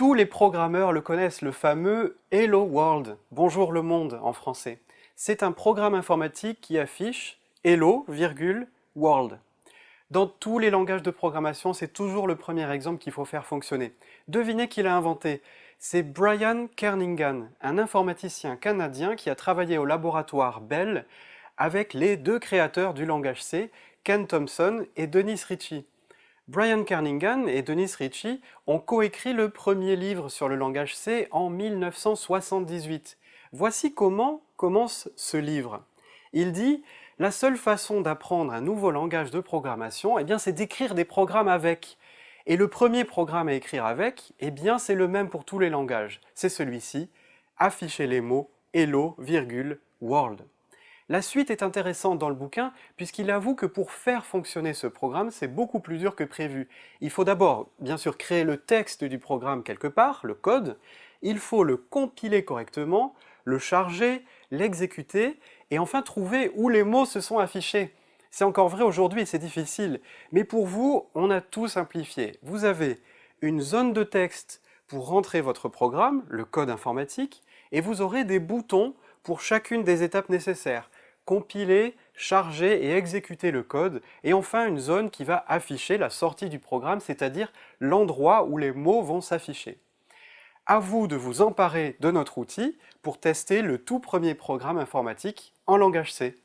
Tous les programmeurs le connaissent, le fameux Hello World, Bonjour le monde en français. C'est un programme informatique qui affiche Hello, World. Dans tous les langages de programmation, c'est toujours le premier exemple qu'il faut faire fonctionner. Devinez qui l'a inventé C'est Brian Kernighan, un informaticien canadien qui a travaillé au laboratoire Bell avec les deux créateurs du langage C, Ken Thompson et Dennis Ritchie. Brian Kernighan et Dennis Ritchie ont coécrit le premier livre sur le langage C en 1978. Voici comment commence ce livre. Il dit « La seule façon d'apprendre un nouveau langage de programmation, eh c'est d'écrire des programmes avec. Et le premier programme à écrire avec, eh bien c'est le même pour tous les langages. C'est celui-ci, afficher les mots hello, virgule, world. La suite est intéressante dans le bouquin puisqu'il avoue que pour faire fonctionner ce programme, c'est beaucoup plus dur que prévu. Il faut d'abord, bien sûr, créer le texte du programme quelque part, le code, il faut le compiler correctement, le charger, l'exécuter, et enfin trouver où les mots se sont affichés. C'est encore vrai aujourd'hui, c'est difficile, mais pour vous, on a tout simplifié. Vous avez une zone de texte pour rentrer votre programme, le code informatique, et vous aurez des boutons pour chacune des étapes nécessaires compiler, charger et exécuter le code, et enfin une zone qui va afficher la sortie du programme, c'est-à-dire l'endroit où les mots vont s'afficher. À vous de vous emparer de notre outil pour tester le tout premier programme informatique en langage C.